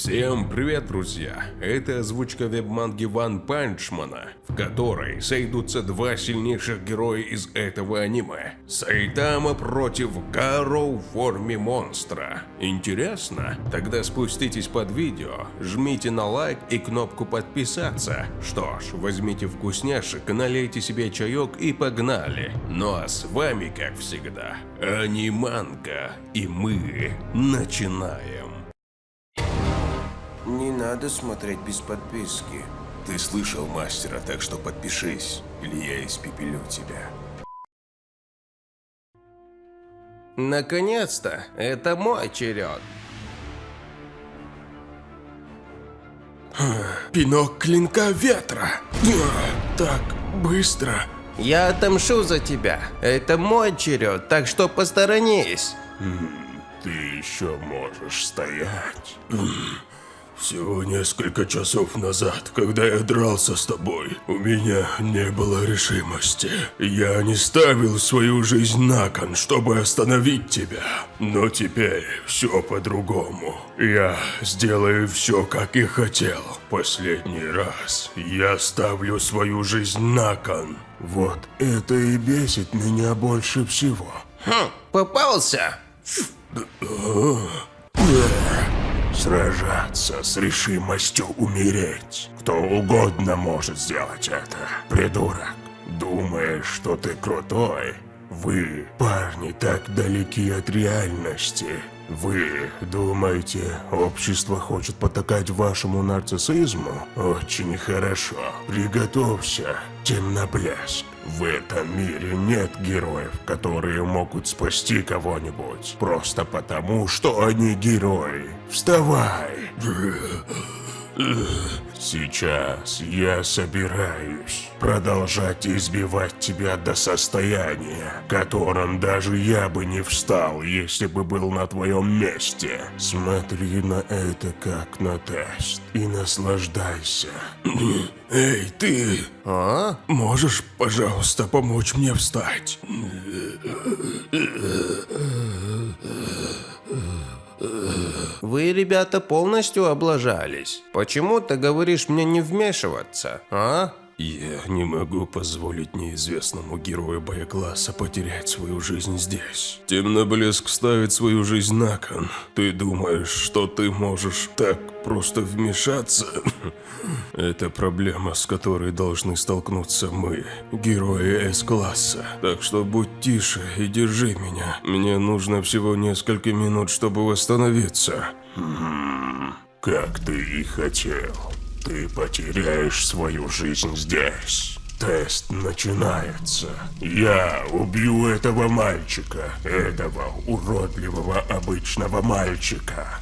Всем привет, друзья! Это озвучка веб-манги Ван Панчмана, в которой сойдутся два сильнейших героя из этого аниме. Сайтама против Гаро в форме монстра. Интересно? Тогда спуститесь под видео, жмите на лайк и кнопку подписаться. Что ж, возьмите вкусняшек, налейте себе чаек и погнали. Ну а с вами, как всегда, Аниманка, и мы начинаем. Не надо смотреть без подписки. Ты слышал мастера, так что подпишись, или я испепелю тебя. Наконец-то, это мой черед. Пинок клинка ветра. Так быстро. Я отомщу за тебя. Это мой черед, так что посторонись. Ты еще можешь стоять. Всего несколько часов назад, когда я дрался с тобой, у меня не было решимости. Я не ставил свою жизнь на кон, чтобы остановить тебя. Но теперь все по-другому. Я сделаю все, как и хотел. Последний раз я ставлю свою жизнь на кон. Вот это и бесит меня больше всего. Хм, попался. Сражаться с решимостью умереть. Кто угодно может сделать это. Придурок. Думаешь, что ты крутой? Вы, парни, так далеки от реальности. Вы думаете, общество хочет потакать вашему нарциссизму? Очень хорошо. Приготовься, темноблеск. В этом мире нет героев, которые могут спасти кого-нибудь. Просто потому, что они герои. Вставай! Сейчас я собираюсь продолжать избивать тебя до состояния, которым даже я бы не встал, если бы был на твоем месте. Смотри на это как на тест и наслаждайся. Эй, ты! А? Можешь, пожалуйста, помочь мне встать? Вы, ребята, полностью облажались. Почему ты говоришь мне не вмешиваться, а? Я не могу позволить неизвестному герою боекласса потерять свою жизнь здесь. Темноблеск ставит свою жизнь на кон. Ты думаешь, что ты можешь так просто вмешаться? Это проблема, с которой должны столкнуться мы, герои С-класса. Так что будь тише и держи меня. Мне нужно всего несколько минут, чтобы восстановиться. Как ты и хотел. Ты потеряешь свою жизнь здесь. Тест начинается. Я убью этого мальчика. Этого уродливого обычного мальчика.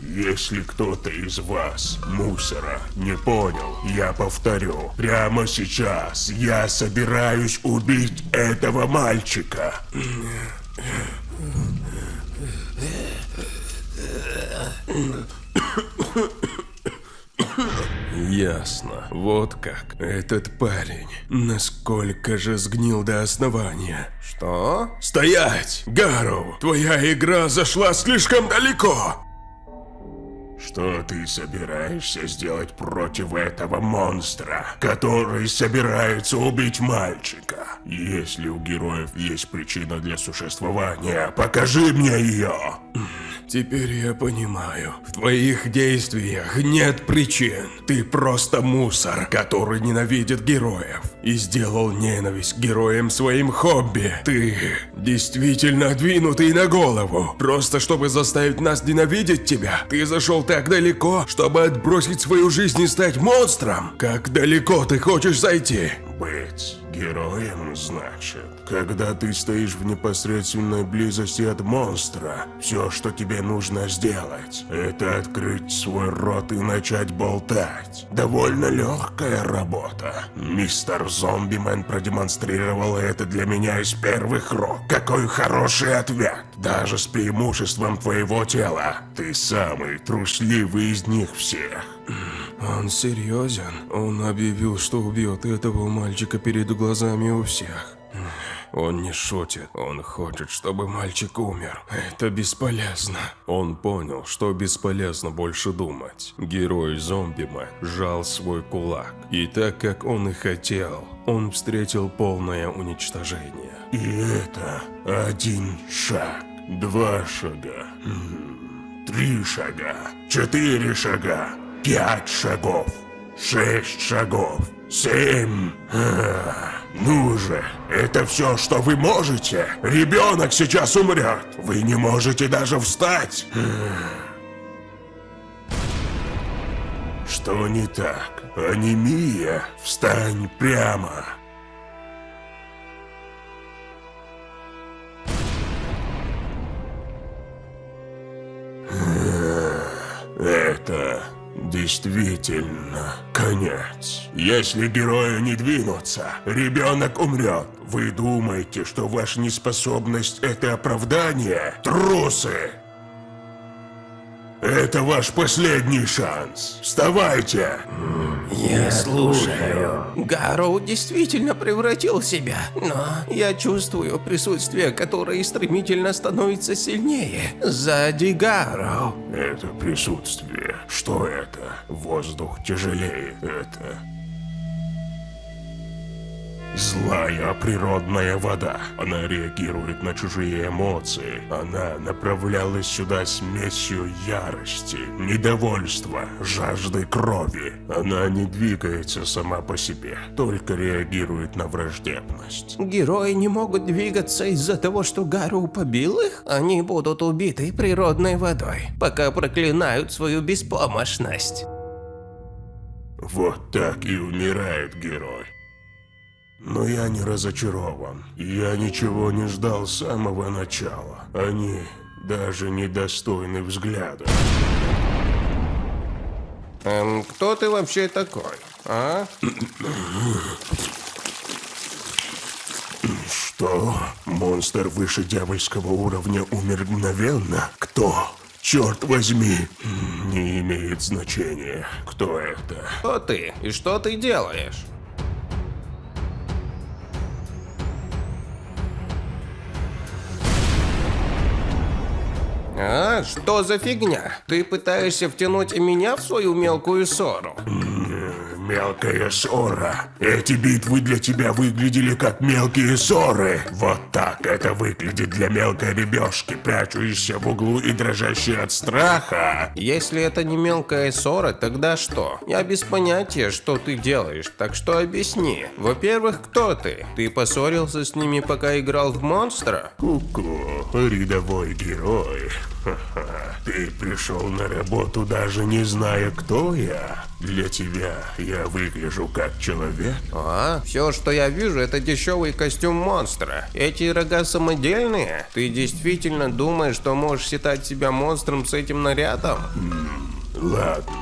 Если кто-то из вас, мусора, не понял, я повторю. Прямо сейчас я собираюсь убить этого мальчика. Ясно. Вот как. Этот парень. Насколько же сгнил до основания. Что? Стоять! Гару! Твоя игра зашла слишком далеко! Что ты собираешься сделать против этого монстра, который собирается убить мальчика? Если у героев есть причина для существования, покажи мне ее! Теперь я понимаю. В твоих действиях нет причин. Ты просто мусор, который ненавидит героев. И сделал ненависть героям своим хобби. Ты действительно двинутый на голову. Просто чтобы заставить нас ненавидеть тебя. Ты зашел так далеко, чтобы отбросить свою жизнь и стать монстром. Как далеко ты хочешь зайти? Быть героем, значит. Когда ты стоишь в непосредственной близости от монстра, все, что тебе нужно сделать, это открыть свой рот и начать болтать. Довольно легкая работа. Мистер Зомбимен продемонстрировал это для меня из первых рук. Какой хороший ответ. Даже с преимуществом твоего тела. Ты самый трусливый из них всех. Он серьезен. Он объявил, что убьет этого мальчика перед глазами у всех. Он не шутит. Он хочет, чтобы мальчик умер. Это бесполезно. Он понял, что бесполезно больше думать. Герой зомбима сжал свой кулак. И так, как он и хотел, он встретил полное уничтожение. И это один шаг, два шага, три шага, четыре шага, пять шагов, шесть шагов, семь. А, Ну же, это все, что вы можете. Ребенок сейчас умрет. Вы не можете даже встать. Что не так? Анемия? Встань прямо. Действительно конец. Если герою не двинуться, ребенок умрет. Вы думаете, что ваша неспособность это оправдание? Трусы! Это ваш последний шанс. Вставайте! Я слушаю. Гарроу действительно превратил себя, но я чувствую присутствие, которое стремительно становится сильнее. Сзади Гарроу. Это присутствие. Что это? Воздух тяжелее. Это... Злая природная вода. Она реагирует на чужие эмоции. Она направлялась сюда смесью ярости, недовольства, жажды крови. Она не двигается сама по себе, только реагирует на враждебность. Герои не могут двигаться из-за того, что Гарроу побил их? Они будут убиты природной водой, пока проклинают свою беспомощность. Вот так и умирает герой. Но я не разочарован. Я ничего не ждал с самого начала. Они даже недостойны взгляда. Эм, кто ты вообще такой, а? Что? Монстр выше дьявольского уровня умер мгновенно? Кто? Черт возьми, не имеет значения, кто это. Кто ты и что ты делаешь? А, что за фигня? Ты пытаешься втянуть меня в свою мелкую ссору? Мелкая ссора. Эти битвы для тебя выглядели как мелкие ссоры. Вот так это выглядит для мелкой ребешки, прячущейся в углу и дрожащей от страха. Если это не мелкая ссора, тогда что? Я без понятия, что ты делаешь, так что объясни. Во-первых, кто ты? Ты поссорился с ними, пока играл в монстра? Ку-ку, рядовой герой. Ха-ха. Ты пришел на работу даже не зная, кто я. Для тебя я выгляжу как человек. А, все, что я вижу, это дешевый костюм монстра. Эти рога самодельные? Ты действительно думаешь, что можешь считать себя монстром с этим нарядом? Ладно,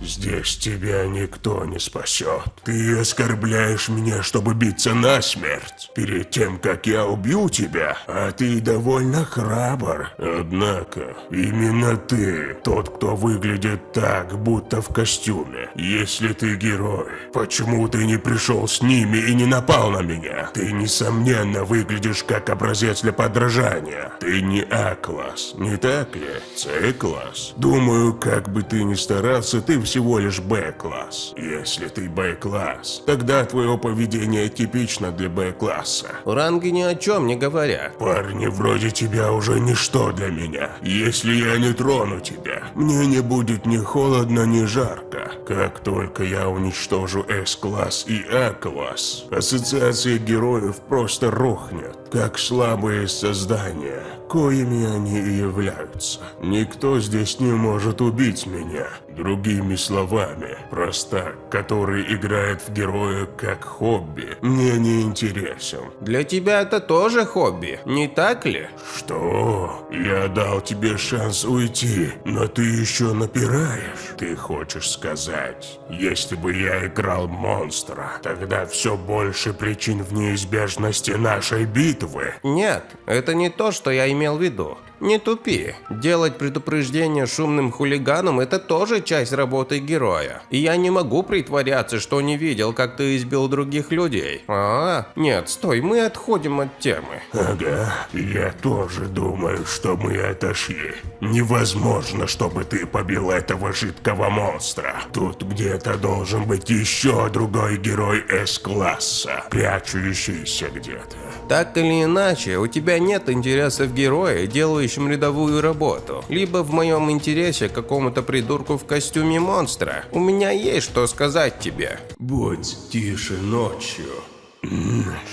здесь тебя никто не спасет. Ты оскорбляешь меня, чтобы биться насмерть. Перед тем, как я убью тебя, а ты довольно храбр. Однако, именно ты тот, кто выглядит так, будто в костюме. Если ты герой, почему ты не пришел с ними и не напал на меня? Ты, несомненно, выглядишь как образец для подражания. Ты не А-класс, не так ли? С-класс. Думаю, как бы ты ни старался, ты всего лишь Б-класс. Если ты Б-класс, тогда твое поведение типично для Б-класса. Ранги ни о чем не говорят. Парни вроде тебя уже ничто для меня. Если я не трону тебя, мне не будет ни холодно, ни жарко. Как только я уничтожу С-класс и А-класс, ассоциация героев просто рухнет, как слабые создания, коими они и являются. Никто здесь не может убить меня. Другими словами, простак, который играет в героя как хобби, мне не интересен. Для тебя это тоже хобби, не так ли? Что? Я дал тебе шанс уйти, но ты еще напираешь. Ты хочешь сказать, если бы я играл монстра, тогда все больше причин в неизбежности нашей битвы? Нет, это не то, что я имел в виду. Не тупи. Делать предупреждение шумным хулиганам – это тоже часть работы героя. И я не могу притворяться, что не видел, как ты избил других людей. А, нет, стой, мы отходим от темы. Ага, я тоже думаю, что мы отошли. Невозможно, чтобы ты побил этого жидкого монстра. Тут где-то должен быть еще другой герой С-класса, прячущийся где-то. Так или иначе, у тебя нет интереса в герое, делающем рядовую работу. Либо в моем интересе какому-то придурку в костюме монстра. У меня есть что сказать тебе. Будь тише ночью.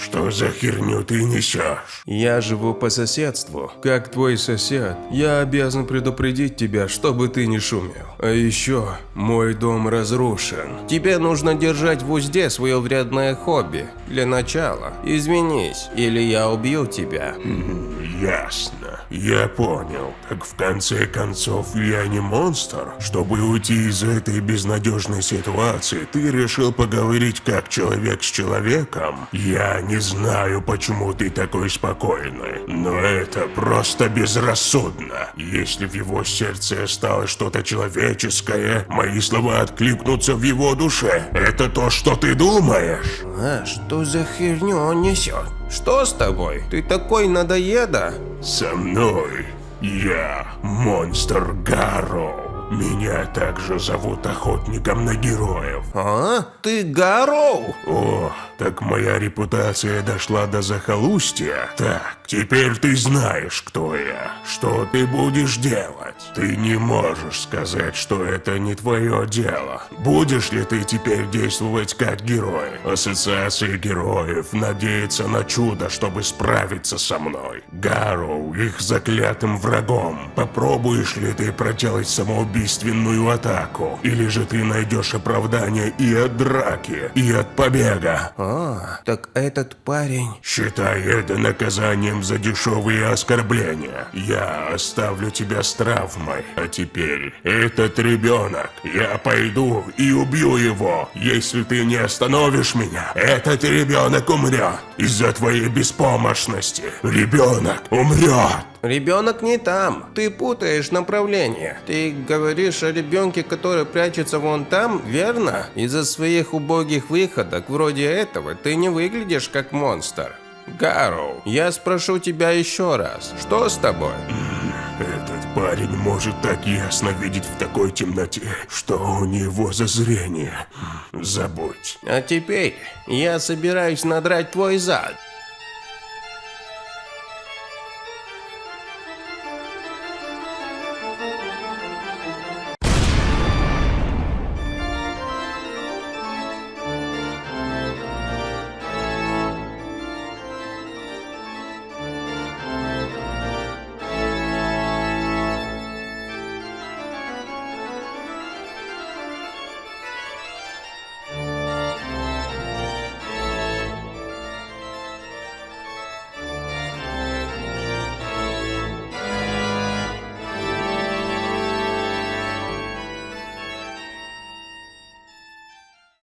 Что за херню ты несешь? Я живу по соседству. Как твой сосед, я обязан предупредить тебя, чтобы ты не шумел. А еще, мой дом разрушен. Тебе нужно держать в узде свое вредное хобби. Для начала. Извинись, или я убью тебя. Ясно. Я понял. Так в конце концов я не монстр. Чтобы уйти из этой безнадежной ситуации, ты решил поговорить как человек с человеком? Я не знаю, почему ты такой спокойный, но это просто безрассудно. Если в его сердце осталось что-то человеческое, мои слова откликнутся в его душе. Это то, что ты думаешь? А, что за херню он несет? Что с тобой? Ты такой надоеда? Со мной я монстр Гарроу. Меня также зовут охотником на героев. А? Ты Гарроу? О, так моя репутация дошла до захолустья. Так, теперь ты знаешь, кто я. Что ты будешь делать? Ты не можешь сказать, что это не твое дело. Будешь ли ты теперь действовать как герой? Ассоциация героев надеется на чудо, чтобы справиться со мной. Гарроу их заклятым врагом. Попробуешь ли ты проделать самоубийственную атаку? Или же ты найдешь оправдание и от драки, и от побега? А, так этот парень... Считай это наказанием за дешевые оскорбления. Я оставлю тебя с травмой. А теперь, этот ребенок, я пойду и убью его. Если ты не остановишь меня, этот ребенок умрет. Из-за твоей беспомощности. Ребенок умрет. Ребенок не там. Ты путаешь направление. Ты говоришь о ребенке, который прячется вон там, верно? Из-за своих убогих выходок, вроде этого, ты не выглядишь как монстр. Гарроу, я спрошу тебя еще раз. Что с тобой? Этот парень может так ясно видеть в такой темноте, что у него за зрение. Забудь. А теперь я собираюсь надрать твой зад.